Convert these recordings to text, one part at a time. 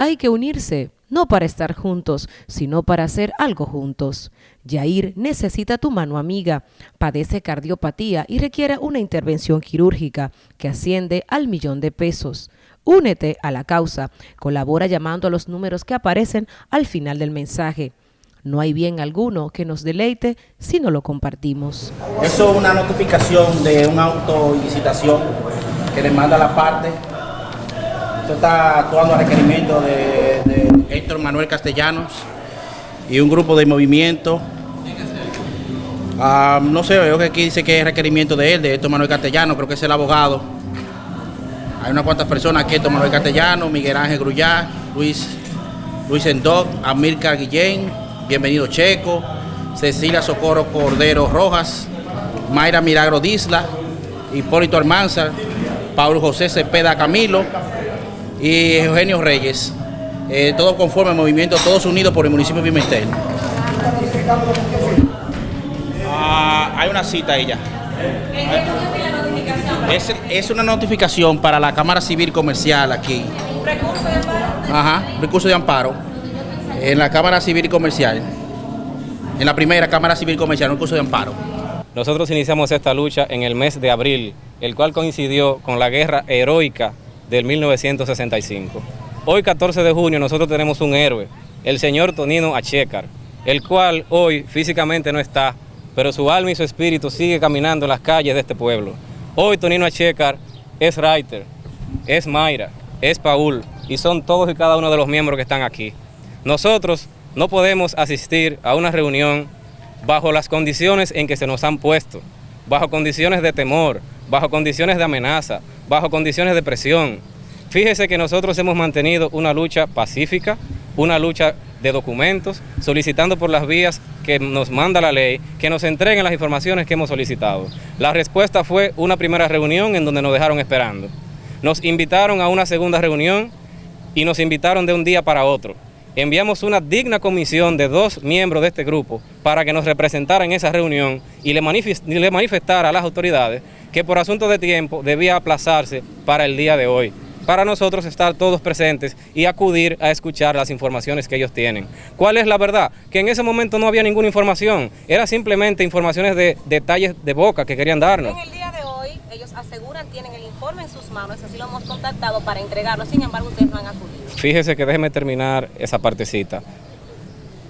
Hay que unirse, no para estar juntos, sino para hacer algo juntos. Yair necesita tu mano amiga, padece cardiopatía y requiere una intervención quirúrgica que asciende al millón de pesos. Únete a la causa, colabora llamando a los números que aparecen al final del mensaje. No hay bien alguno que nos deleite si no lo compartimos. Eso es una notificación de una autolicitación que le manda la parte esto está actuando a requerimiento de, Héctor Manuel Castellanos y un grupo de movimiento. Ah, no sé, veo que aquí dice que es requerimiento de él, de Héctor Manuel Castellanos, creo que es el abogado. Hay unas cuantas personas aquí, Héctor Manuel Castellanos, Miguel Ángel Grullá, Luis, Luis Endoc, Amílcar Guillén, Bienvenido Checo, Cecilia Socorro Cordero Rojas, Mayra Milagro Disla, Hipólito Almanza, Pablo José Cepeda Camilo, y Eugenio Reyes, eh, todo conforme al movimiento Todos Unidos por el municipio de Pimentel. Ah, hay una cita ahí ya. Es, es, una notificación para la Cámara Civil Comercial aquí. ¿Recurso de amparo? Ajá, recurso de amparo. En la Cámara Civil Comercial. En la primera Cámara Civil Comercial, un recurso de amparo. Nosotros iniciamos esta lucha en el mes de abril, el cual coincidió con la guerra heroica del 1965. Hoy, 14 de junio, nosotros tenemos un héroe, el señor Tonino Achecar, el cual hoy físicamente no está, pero su alma y su espíritu sigue caminando en las calles de este pueblo. Hoy Tonino Achecar es Reiter, es Mayra, es Paul y son todos y cada uno de los miembros que están aquí. Nosotros no podemos asistir a una reunión bajo las condiciones en que se nos han puesto, bajo condiciones de temor, bajo condiciones de amenaza, bajo condiciones de presión. Fíjese que nosotros hemos mantenido una lucha pacífica, una lucha de documentos, solicitando por las vías que nos manda la ley, que nos entreguen las informaciones que hemos solicitado. La respuesta fue una primera reunión en donde nos dejaron esperando. Nos invitaron a una segunda reunión y nos invitaron de un día para otro. Enviamos una digna comisión de dos miembros de este grupo para que nos representaran en esa reunión y le, manifestara a las autoridades que por asunto de tiempo debía aplazarse para el día de hoy, para nosotros estar todos presentes y acudir a escuchar las informaciones que ellos tienen. ¿Cuál es la verdad? Que en ese momento no había ninguna información, era simplemente informaciones de detalles de boca que querían darnos. En el día de hoy ellos aseguran tienen el informe en sus manos, así lo hemos contactado para entregarlo, sin embargo ustedes no han acudido. Fíjese que déjeme terminar esa partecita.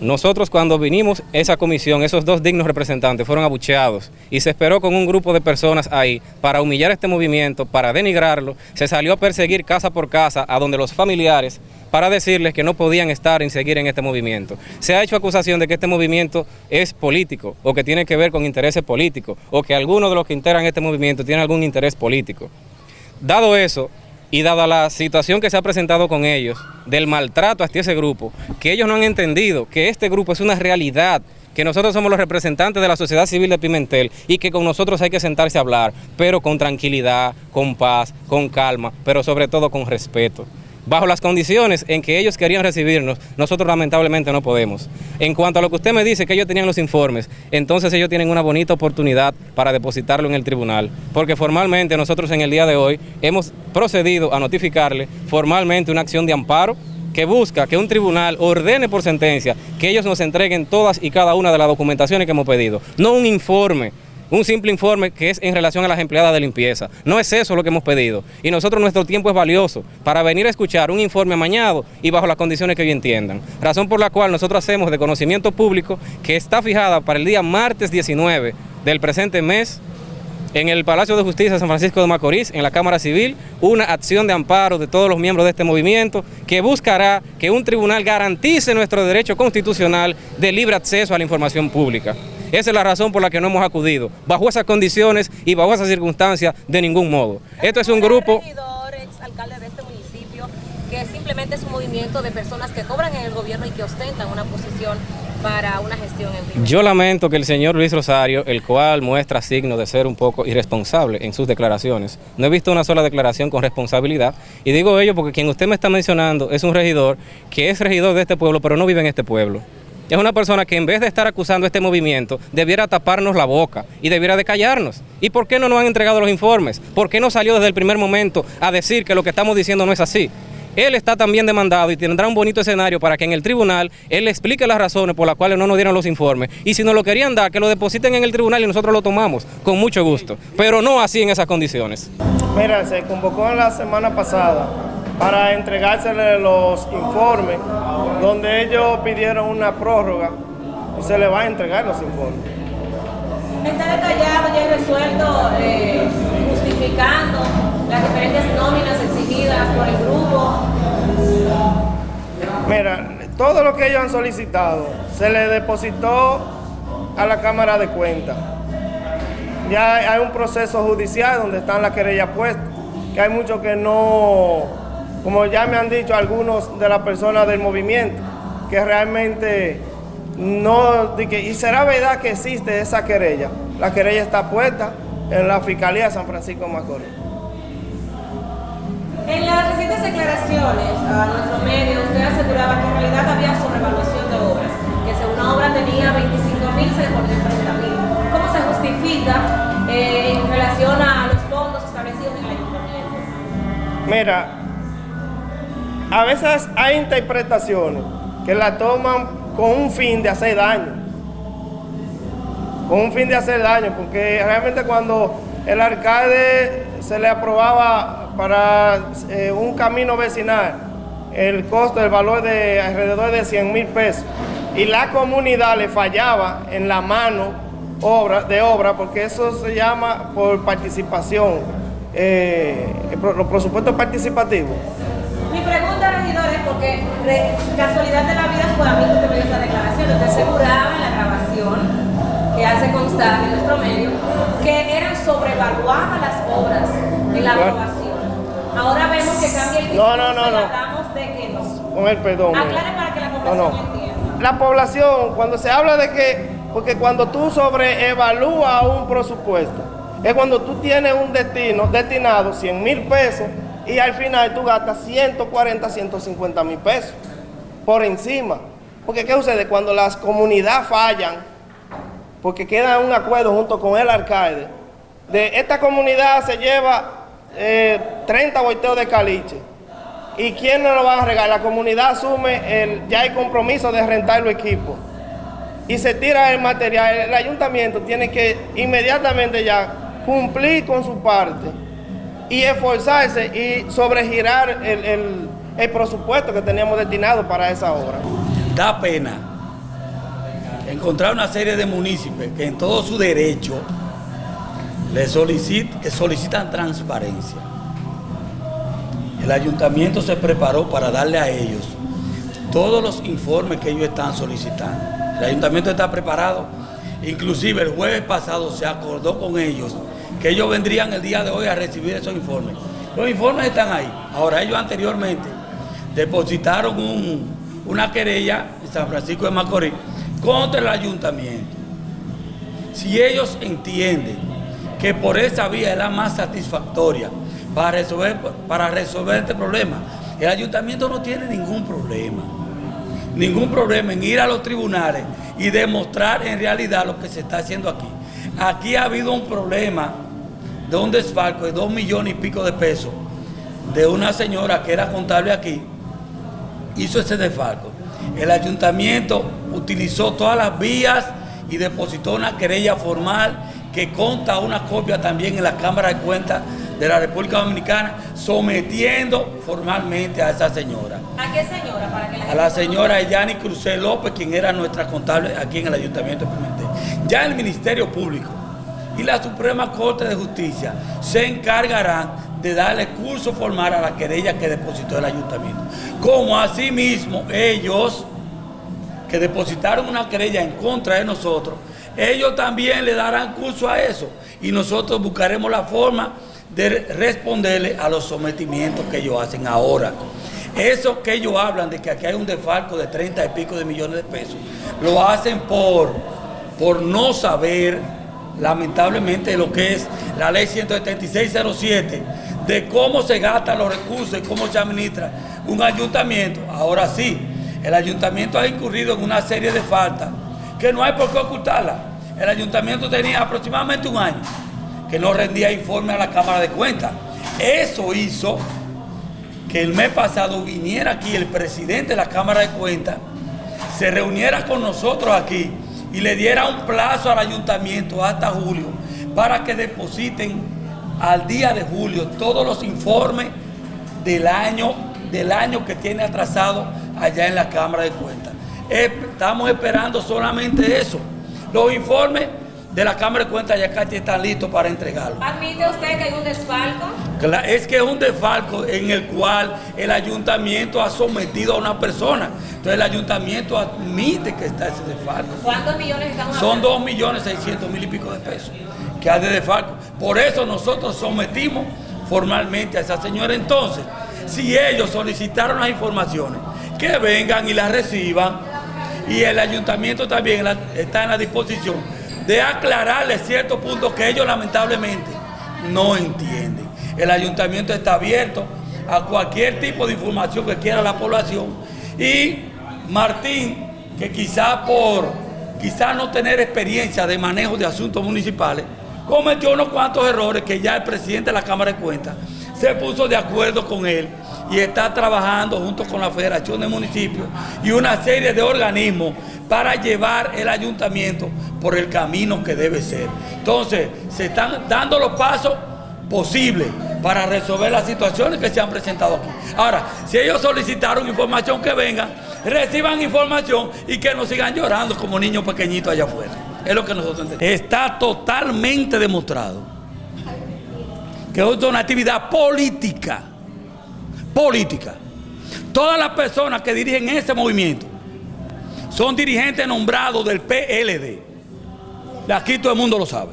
Nosotros cuando vinimos esa comisión, esos dos dignos representantes fueron abucheados y se esperó con un grupo de personas ahí para humillar este movimiento, para denigrarlo, se salió a perseguir casa por casa a donde los familiares para decirles que no podían estar en seguir en este movimiento. Se ha hecho acusación de que este movimiento es político o que tiene que ver con intereses políticos o que algunos de los que integran este movimiento tienen algún interés político. Dado eso, y dada la situación que se ha presentado con ellos, del maltrato hacia ese grupo, que ellos no han entendido que este grupo es una realidad, que nosotros somos los representantes de la sociedad civil de Pimentel y que con nosotros hay que sentarse a hablar, pero con tranquilidad, con paz, con calma, pero sobre todo con respeto bajo las condiciones en que ellos querían recibirnos, nosotros lamentablemente no podemos. En cuanto a lo que usted me dice, que ellos tenían los informes, entonces ellos tienen una bonita oportunidad para depositarlo en el tribunal, porque formalmente nosotros en el día de hoy hemos procedido a notificarle formalmente una acción de amparo que busca que un tribunal ordene por sentencia que ellos nos entreguen todas y cada una de las documentaciones que hemos pedido, no un informe un simple informe que es en relación a las empleadas de limpieza. No es eso lo que hemos pedido. Y nosotros nuestro tiempo es valioso para venir a escuchar un informe amañado y bajo las condiciones que ellos entiendan. Razón por la cual nosotros hacemos de conocimiento público que está fijada para el día martes 19 del presente mes en el Palacio de Justicia de San Francisco de Macorís, en la Cámara Civil, una acción de amparo de todos los miembros de este movimiento que buscará que un tribunal garantice nuestro derecho constitucional de libre acceso a la información pública. Esa es la razón por la que no hemos acudido, bajo esas condiciones y bajo esas circunstancias, de ningún modo. Esto es un grupo... alcalde de este municipio, que simplemente es un movimiento de personas que cobran en el gobierno y que ostentan una posición para una gestión en Yo lamento que el señor Luis Rosario, el cual muestra signo de ser un poco irresponsable en sus declaraciones, no he visto una sola declaración con responsabilidad, y digo ello porque quien usted me está mencionando es un regidor que es regidor de este pueblo, pero no vive en este pueblo es una persona que en vez de estar acusando este movimiento, debiera taparnos la boca y debiera de callarnos. ¿Y por qué no nos han entregado los informes? ¿Por qué no salió desde el primer momento a decir que lo que estamos diciendo no es así? él está también demandado y tendrá un bonito escenario para que en el tribunal él explique las razones por las cuales no nos dieron los informes. Y si nos lo querían dar, que lo depositen en el tribunal y nosotros lo tomamos con mucho gusto, pero no así en esas condiciones. Mira, se convocó la semana pasada para entregársele los informes donde ellos pidieron una prórroga y se le va a entregar los informes. Está detallado ya resuelto, eh, justificando las diferentes nóminas exigidas por el grupo. Mira, todo lo que ellos han solicitado se le depositó a la Cámara de Cuentas. Ya hay un proceso judicial donde están las querellas puestas, que hay muchos que no, como ya me han dicho algunos de las personas del movimiento, que realmente no, y será verdad que existe esa querella. La querella está puesta en la Fiscalía de San Francisco de Macorís. En las recientes declaraciones a nuestro medio, usted aseguraba que en realidad había sobrevaluación de obras, que según una obra tenía 25 mil, se devolvió 30 mil. ¿Cómo se justifica eh, en relación a los fondos establecidos en el ayuntamiento? Mira, a veces hay interpretaciones que la toman con un fin de hacer daño. Con un fin de hacer daño, porque realmente cuando el alcalde se le aprobaba para eh, un camino vecinal el costo, el valor de alrededor de 100 mil pesos, y la comunidad le fallaba en la mano obra, de obra, porque eso se llama por participación, eh, los presupuestos participativos. Mi pregunta, regidor, es porque casualidad de la vida fue a mí que me dio esa declaración. Usted aseguraba en la grabación que hace constar en nuestro medio que eran sobrevaluadas las obras en la aprobación. Ahora vemos que cambia el discurso no, no, no, no. hablamos de que no. Con el perdón. Aclare para que la población no, no. entienda. La población, cuando se habla de que, porque cuando tú sobreevalúas un presupuesto, es cuando tú tienes un destino destinado 100 mil pesos y al final tú gastas 140, 150 mil pesos por encima. Porque ¿qué sucede? Cuando las comunidades fallan, porque queda un acuerdo junto con el alcalde, de esta comunidad se lleva 30 eh, volteos de caliche. ¿Y quién no lo va a regalar? La comunidad asume, el, ya hay compromiso de rentar los equipos. Y se tira el material. El ayuntamiento tiene que inmediatamente ya cumplir con su parte y esforzarse y sobregirar el, el, presupuesto que teníamos destinado para esa obra. Da pena encontrar una serie de municipios que en todo su derecho le que solicitan transparencia. El ayuntamiento se preparó para darle a ellos todos los informes que ellos están solicitando. El ayuntamiento está preparado, inclusive el jueves pasado se acordó con ellos que ellos vendrían el día de hoy a recibir esos informes. Los informes están ahí. Ahora ellos anteriormente depositaron una querella en San Francisco de Macorís contra el ayuntamiento. Si ellos entienden que por esa vía es la más satisfactoria para resolver, para resolver este problema, el ayuntamiento no tiene ningún problema. Ningún problema en ir a los tribunales y demostrar en realidad lo que se está haciendo aquí. Aquí ha habido un problema de un desfalco de dos millones y pico de pesos de una señora que era contable aquí, hizo ese desfalco. El ayuntamiento utilizó todas las vías y depositó una querella formal que conta una copia también en la Cámara de Cuentas de la República Dominicana, sometiendo formalmente a esa señora. ¿A qué señora? a la señora Yani Crucé López, quien era nuestra contable aquí en el Ayuntamiento de Pimentel. Ya el Ministerio Público y la Suprema Corte de Justicia se encargarán de darle curso formal a la querella que depositó el ayuntamiento. Como asimismo ellos que depositaron una querella en contra de nosotros, ellos también le darán curso a eso y nosotros buscaremos la forma de responderle a los sometimientos que ellos hacen ahora. Eso que ellos hablan de que aquí hay un desfalco de 30 y pico de millones de pesos, lo hacen por, por no saber lamentablemente lo que es la ley 17607 de cómo se gastan los recursos y cómo se administra un ayuntamiento. Ahora sí, el ayuntamiento ha incurrido en una serie de faltas que no hay por qué ocultarla. El ayuntamiento tenía aproximadamente un año que no rendía informe a la Cámara de Cuentas. Eso hizo que el mes pasado viniera aquí el presidente de la Cámara de Cuentas, se reuniera con nosotros aquí y le diera un plazo al ayuntamiento hasta julio para que depositen al día de julio todos los informes del año, del año que tiene atrasado allá en la Cámara de Cuentas. Estamos esperando solamente eso. Los informes de la Cámara de Cuentas ya casi están listos para entregarlo. ¿Admite usted que hay un desfalco? Es que es un desfalco en el cual el ayuntamiento ha sometido a una persona. Entonces el ayuntamiento admite que está ese desfalco. ¿Cuántos millones estamos Son dos millones seiscientos mil y pico de pesos que hay de desfalco. Por eso nosotros sometimos formalmente a esa señora. Entonces, si ellos solicitaron las informaciones, que vengan y las reciban y el ayuntamiento también está en la disposición de aclararle ciertos puntos que ellos lamentablemente no entienden. El ayuntamiento está abierto a cualquier tipo de información que quiera la población y Martín, que quizá por quizá no tener experiencia de manejo de asuntos municipales, cometió unos cuantos errores que ya el presidente de la Cámara de Cuentas se puso de acuerdo con él y está trabajando junto con la Federación de Municipios y una serie de organismos para llevar el ayuntamiento por el camino que debe ser. Entonces, se están dando los pasos posibles para resolver las situaciones que se han presentado aquí. Ahora, si ellos solicitaron información que vengan, reciban información y que no sigan llorando como niños pequeñitos allá afuera. Es lo que nosotros entendemos. Está totalmente demostrado que es una actividad política. Política. Todas las personas que dirigen ese movimiento son dirigentes nombrados del PLD. Aquí todo el mundo lo sabe.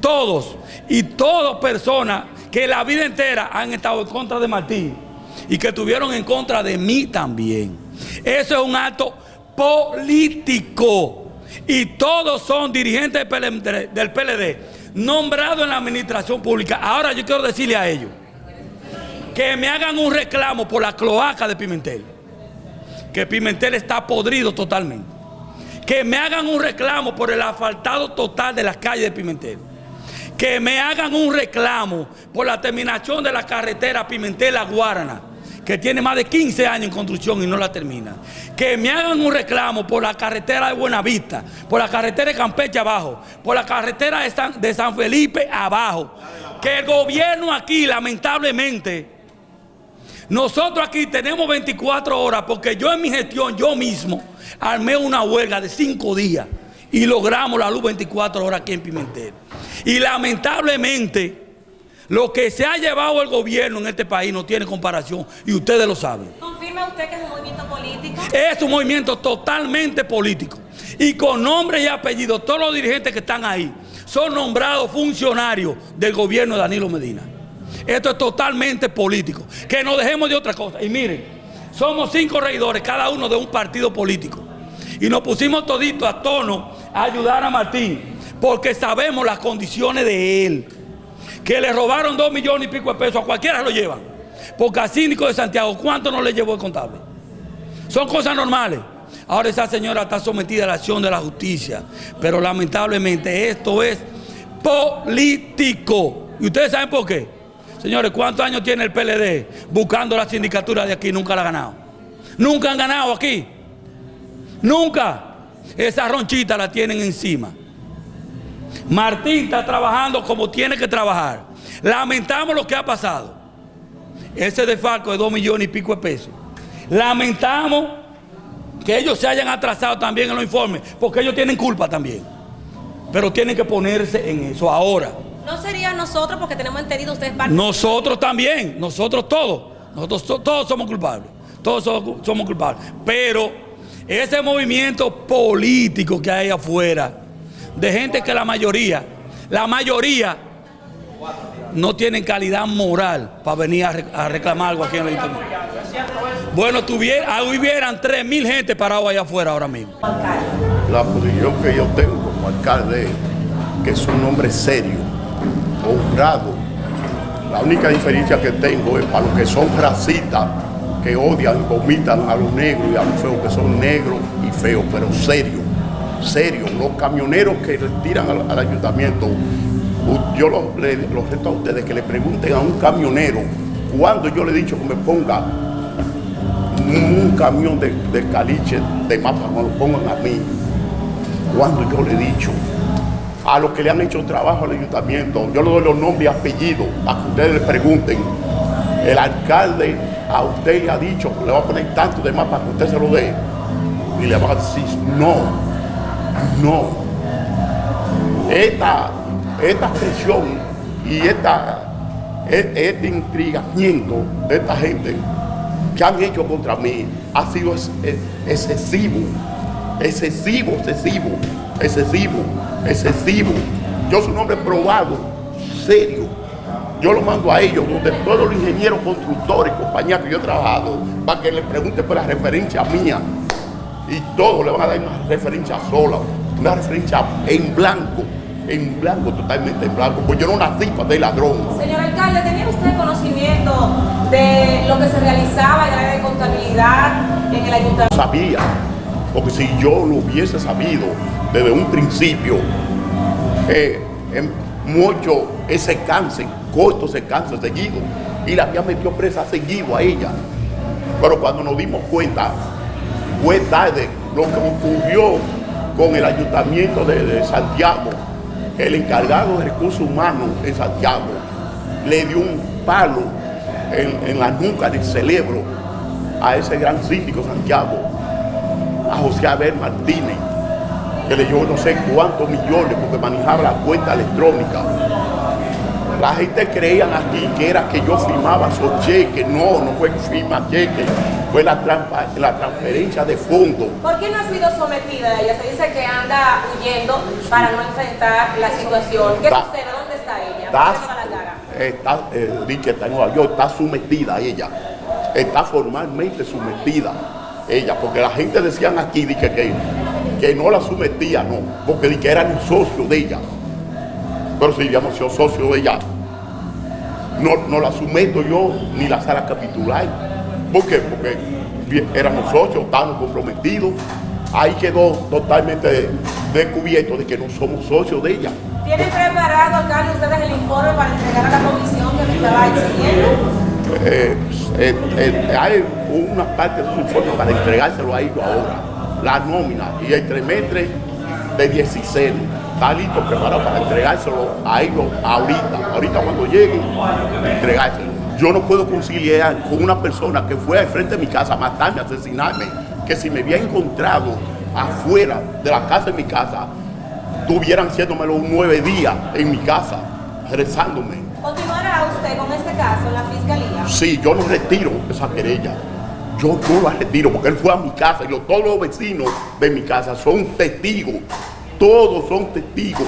Todos. Y todas personas que la vida entera han estado en contra de Martín y que estuvieron en contra de mí también. Eso es un acto político y todos son dirigentes del PLD, nombrados en la administración pública. Ahora yo quiero decirle a ellos que me hagan un reclamo por la cloaca de Pimentel, que Pimentel está podrido totalmente. Que me hagan un reclamo por el asfaltado total de las calles de Pimentel. Que me hagan un reclamo por la terminación de la carretera Pimentel-La Guarana que tiene más de 15 años en construcción y no la termina. Que me hagan un reclamo por la carretera de Buenavista, por la carretera de Campeche abajo, por la carretera de San Felipe abajo. Que el gobierno aquí, lamentablemente, nosotros aquí tenemos 24 horas porque yo en mi gestión, yo mismo, armé una huelga de 5 días y logramos la luz 24 horas aquí en Pimentel. Y lamentablemente lo que se ha llevado el gobierno en este país no tiene comparación y ustedes lo saben. ¿Confirma usted que es un movimiento político? Es un movimiento totalmente político. Y con nombre y apellido, todos los dirigentes que están ahí son nombrados funcionarios del gobierno de Danilo Medina. Esto es totalmente político. Que no dejemos de otra cosa. Y miren, somos cinco regidores, cada uno de un partido político. Y nos pusimos toditos a tono a ayudar a Martín, porque sabemos las condiciones de él que le robaron dos millones y pico de pesos, a cualquiera lo llevan. Porque a Síndico de Santiago, ¿cuánto no le llevó el contable? Son cosas normales. Ahora esa señora está sometida a la acción de la justicia. Pero lamentablemente esto es político. ¿Y ustedes saben por qué? Señores, ¿cuántos años tiene el PLD buscando la sindicatura de aquí? Nunca la ha ganado. Nunca han ganado aquí. Nunca. Esa ronchita la tienen encima. Martín está trabajando como tiene que trabajar. Lamentamos lo que ha pasado. Ese desfalco de dos millones y pico de pesos. Lamentamos que ellos se hayan atrasado también en los informes, porque ellos tienen culpa también. Pero tienen que ponerse en eso ahora. ¿No sería nosotros porque tenemos entendido ustedes parte? Nosotros también, nosotros todos. Nosotros todos somos culpables. Todos somos culpables. Pero ese movimiento político que hay afuera de gente que la mayoría, la mayoría no tienen calidad moral para venir a, reclamar algo aquí en el internet. Bueno, tuviera, hubieran 3 mil gente parado allá afuera ahora mismo. La posición que yo tengo como alcalde es que es un hombre serio, honrado. La única diferencia que tengo es para los que son racistas, que odian, vomitan a los negros y a los feos, que son negros y feos, pero serios serio, los camioneros que tiran al, ayuntamiento, yo los, reto a ustedes que le pregunten a un camionero Cuando yo le he dicho que me ponga un camión de, de caliche de mapa, me lo pongan a mí. Cuando yo le he dicho a los que le han hecho trabajo al ayuntamiento, yo le doy los nombres y apellidos para que ustedes le pregunten. El alcalde a usted le ha dicho le va a poner tanto de más para que usted se lo dé. Y le va a decir, no, no. Esta, esta presión y esta, e- este intrigamiento de esta gente que han hecho contra mí ha sido ex- excesivo, excesivo, excesivo, excesivo, excesivo. Yo soy un hombre probado, serio. Yo lo mando a ellos, donde todos los ingenieros constructores, compañías que yo he trabajado, para que le pregunten por la referencia mía. Y todos le van a dar una referencia sola, una referencia en blanco, en blanco, totalmente en blanco, pues yo no nací para ser ladrón. Señor alcalde, ¿tenía usted conocimiento de lo que se realizaba en el área de contabilidad en el ayuntamiento? sabía, porque si yo lo hubiese sabido desde un principio, eh, en mucho ese cáncer, corto ese cáncer seguido, y la había metido presa seguido a ella. Pero cuando nos dimos cuenta, fue tarde lo que ocurrió con el ayuntamiento de, Santiago, el encargado de recursos humanos en Santiago, le dio un palo en, en la nuca del cerebro a ese gran síndico Santiago, a José Abel Martínez, que le dio no sé cuántos millones porque manejaba la cuenta electrónica. La gente creían aquí que era que yo firmaba esos cheques. No, no fue firma cheques, fue la, trampa, la transferencia de fondos. ¿Por qué no ha sido sometida ella? Se dice que anda huyendo para no enfrentar la situación. ¿Qué Da- sucede? ¿Dónde está ella? Está, ¿Por qué no va a cara? está, eh, dice, está en Nueva York, está sometida ella. Está formalmente sometida ella, porque la gente decían aquí dice, que, que no la sometía, no, porque di que eran socios de ella. Pero si habíamos sido socios de ella, no, no la someto yo ni la sala capitular. ¿Por qué? Porque éramos socios, estábamos comprometidos. Ahí quedó totalmente descubierto de que no somos socios de ella. ¿Tienen preparado, alcalde, ustedes el informe para entregar a la comisión que me estaba exigiendo? Eh, eh, eh, hay una parte de su informe para entregárselo a ellos ahora, la nómina y el trimestre de 16. Está listo, preparado para entregárselo a ellos ahorita. Ahorita cuando lleguen, entregárselo. Yo no puedo conciliar con una persona que fue al frente de mi casa a matarme, a asesinarme, que si me había encontrado afuera de la casa de mi casa, estuvieran haciéndomelo nueve días en mi casa, rezándome. ¿Continuará usted con este caso en la fiscalía? Sí, yo no retiro esa querella. Yo no la retiro porque él fue a mi casa y lo- todos los vecinos de mi casa son testigos. Todos son testigos.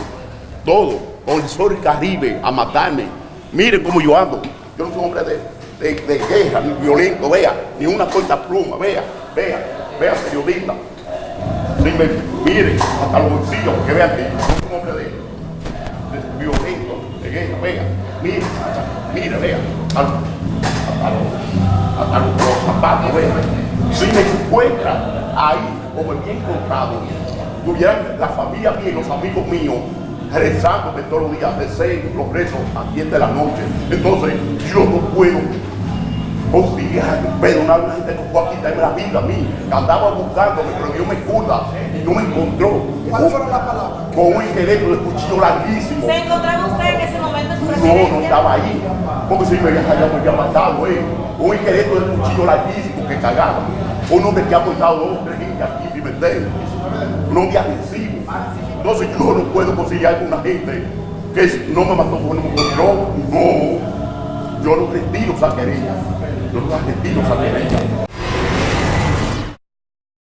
Todos. Con el sol Caribe a matarme. Miren cómo yo ando. Yo no soy hombre de, de- de guerra ni violento. Vea, ni una corta pluma. Vea, vea, vea, periodista. Miren, hasta los bolsillos, que vean que yo soy un hombre de, violento, de guerra. Vea, mire, mire, vea. Los- hasta los- hasta los, los zapatos, vea. Si me encuentra ahí, como me había encontrado, tuvieran la familia mía y los amigos míos rezándome todos los días, recé los rezos a 10 de la noche. Entonces, yo no puedo conciliar, perdonar a una gente que fue a quitarme la vida a mí, que andaba buscándome, pero Dios me curda y no me encontró. ¿Cuáles fueron las palabras? Con un esqueleto de cuchillo larguísimo. ¿Se encontraba usted en ese momento residencia? no estaba ahí. Porque si me había me matado, eh. Un esqueleto de cuchillo larguísimo que cagaba. Un hombre que ha aportado dos gente aquí, Pimentel. Un hombre agresivo. Entonces yo no puedo conciliar con una gente que no me mató no me controló. No. Yo no retiro esa querella. Yo no retiro esa querella.